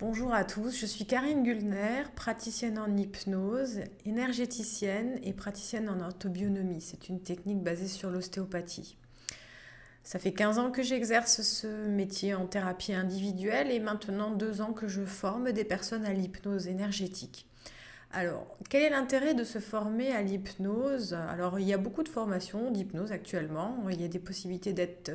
Bonjour à tous, je suis Karine Gulner, praticienne en hypnose, énergéticienne et praticienne en orthobionomie. C'est une technique basée sur l'ostéopathie. Ça fait 15 ans que j'exerce ce métier en thérapie individuelle et maintenant deux ans que je forme des personnes à l'hypnose énergétique. Alors, quel est l'intérêt de se former à l'hypnose? Alors, il y a beaucoup de formations d'hypnose actuellement. Il y a des possibilités d'être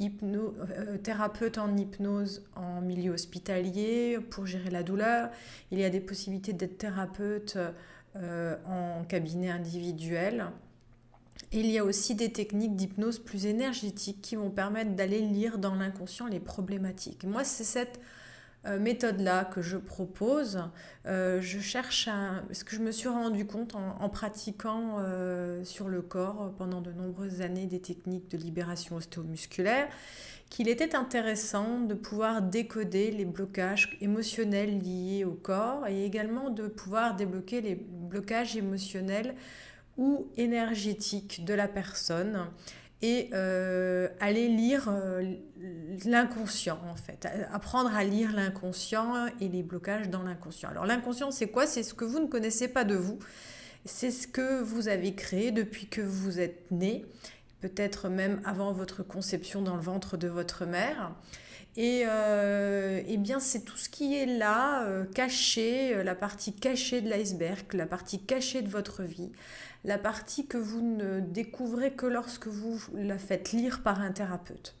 euh, thérapeute en hypnose en milieu hospitalier pour gérer la douleur. Il y a des possibilités d'être thérapeute euh, en cabinet individuel. il y a aussi des techniques d'hypnose plus énergétiques qui vont permettre d'aller lire dans l'inconscient les problématiques. Moi, c'est cette méthode-là que je propose, euh, je cherche à... ce que je me suis rendu compte en, pratiquant euh, sur le corps pendant de nombreuses années des techniques de libération ostéomusculaire, qu'il était intéressant de pouvoir décoder les blocages émotionnels liés au corps et également de pouvoir débloquer les blocages émotionnels ou énergétiques de la personne et euh, aller lire euh, l'inconscient en fait, apprendre à lire l'inconscient et les blocages dans l'inconscient. Alors l'inconscient c'est quoi? C'est ce que vous ne connaissez pas de vous, c'est ce que vous avez créé depuis que vous êtes né, peut-être même avant votre conception dans le ventre de votre mère. Et, euh, eh bien, c'est tout ce qui est là, euh, caché, euh, la partie cachée de l'iceberg, la partie cachée de votre vie, la partie que vous ne découvrez que lorsque vous la faites lire par un thérapeute.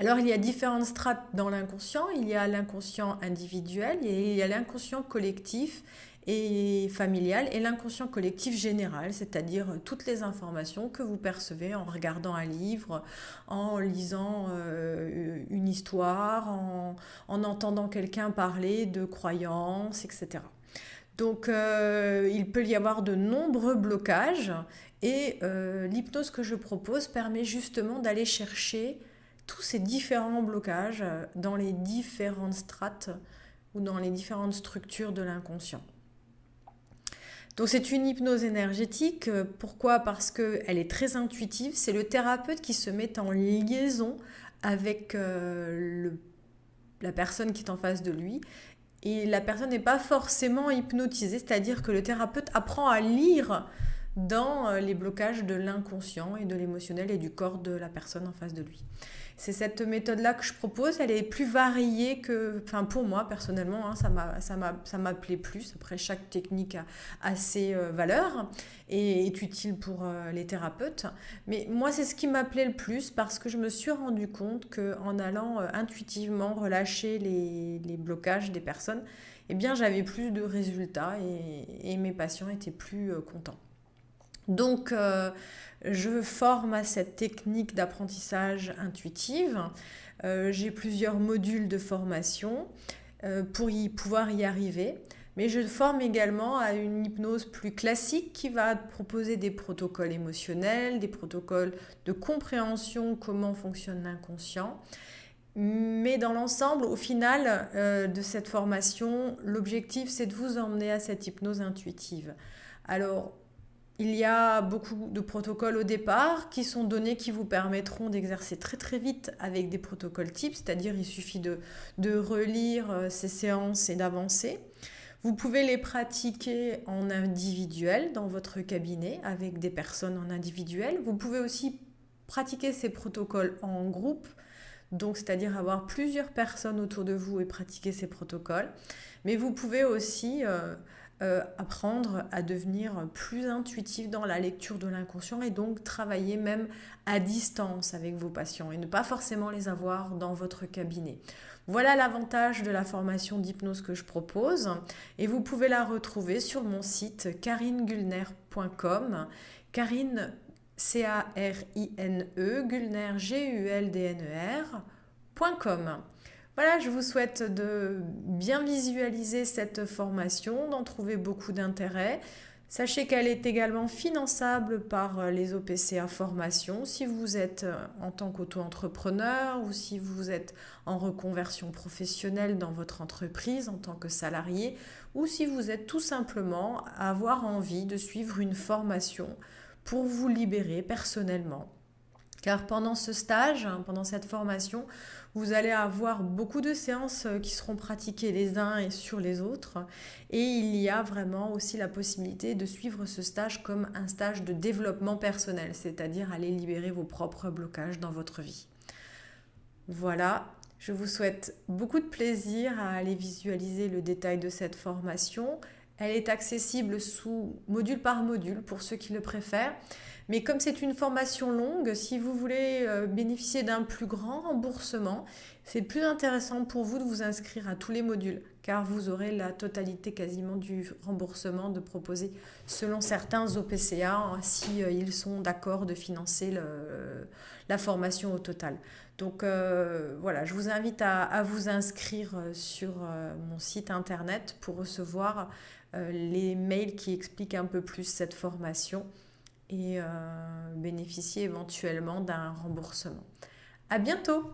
Alors, il y a différentes strates dans l'inconscient. Il y a l'inconscient individuel et il y a l'inconscient collectif et familial et l'inconscient collectif général, c'est-à-dire toutes les informations que vous percevez en regardant un livre, en lisant euh, une histoire, en, entendant quelqu'un parler de croyances, etc. Donc euh, il peut y avoir de nombreux blocages et euh, l'hypnose que je propose permet justement d'aller chercher tous ces différents blocages dans les différentes strates ou dans les différentes structures de l'inconscient. Donc c'est une hypnose énergétique. Pourquoi? Parce qu'elle est très intuitive. C'est le thérapeute qui se met en liaison avec euh, la personne qui est en face de lui. Et la personne n'est pas forcément hypnotisée, c'est-à-dire que le thérapeute apprend à lire dans euh, les blocages de l'inconscient et de l'émotionnel et du corps de la personne en face de lui. C'est cette méthode-là que je propose. Elle est plus variée que, enfin pour moi personnellement, hein, ça m'a, ça m'appelait plus. Après, chaque technique a, ses euh, valeurs et est utile pour euh, les thérapeutes. Mais moi, c'est ce qui m'appelait le plus parce que je me suis rendu compte que en allant intuitivement relâcher les, les, blocages des personnes, eh bien, j'avais plus de résultats et, et mes patients étaient plus contents. Donc, euh, je forme à cette technique d'apprentissage intuitive. Euh, j'ai plusieurs modules de formation euh, pour y pouvoir y arriver. Mais je forme également à une hypnose plus classique qui va proposer des protocoles émotionnels, des protocoles de compréhension, comment fonctionne l'inconscient. Mais dans l'ensemble, au final de cette formation, l'objectif, c'est de vous emmener à cette hypnose intuitive. Alors, il y a beaucoup de protocoles au départ qui sont donnés qui vous permettront d'exercer très très vite avec des protocoles types, c'est-à-dire il suffit de, relire euh, ces séances et d'avancer. Vous pouvez les pratiquer en individuel dans votre cabinet avec des personnes en individuel. Vous pouvez aussi pratiquer ces protocoles en groupe, donc c'est-à-dire avoir plusieurs personnes autour de vous et pratiquer ces protocoles. Mais vous pouvez aussi euh, euh, apprendre à devenir plus intuitif dans la lecture de l'inconscient et donc travailler même à distance avec vos patients et ne pas forcément les avoir dans votre cabinet. Voilà l'avantage de la formation d'hypnose que je propose et vous pouvez la retrouver sur mon site karinegulner.com. Karine, C-A-R-I-N-E, Gulner, G-U-L-D-N-E-R.com. Voilà, je vous souhaite de bien visualiser cette formation, d'en trouver beaucoup d'intérêt. Sachez qu'elle est également finançable par les OPCA formation si vous êtes en tant qu'auto-entrepreneur ou si vous êtes en reconversion professionnelle dans votre entreprise en tant que salarié ou si vous êtes tout simplement à avoir envie de suivre une formation pour vous libérer personnellement car pendant ce stage, pendant cette formation, vous allez avoir beaucoup de séances euh, qui seront pratiquées les uns et sur les autres. Et il y a vraiment aussi la possibilité de suivre ce stage comme un stage de développement personnel, c'est-à-dire aller libérer vos propres blocages dans votre vie. Voilà, je vous souhaite beaucoup de plaisir à aller visualiser le détail de cette formation. Elle est accessible sous module par module pour ceux qui le préfèrent. Mais comme c'est une formation longue, si vous voulez euh, bénéficier d'un plus grand remboursement, c'est plus intéressant pour vous de vous inscrire à tous les modules, car vous aurez la totalité quasiment du remboursement de proposer selon certains OPCA, hein, si euh, ils sont d'accord de financer la formation au total. Donc euh, voilà, je vous invite à, vous inscrire sur mon site internet pour recevoir les mails qui expliquent un peu plus cette formation et euh, bénéficier éventuellement d'un remboursement. À bientôt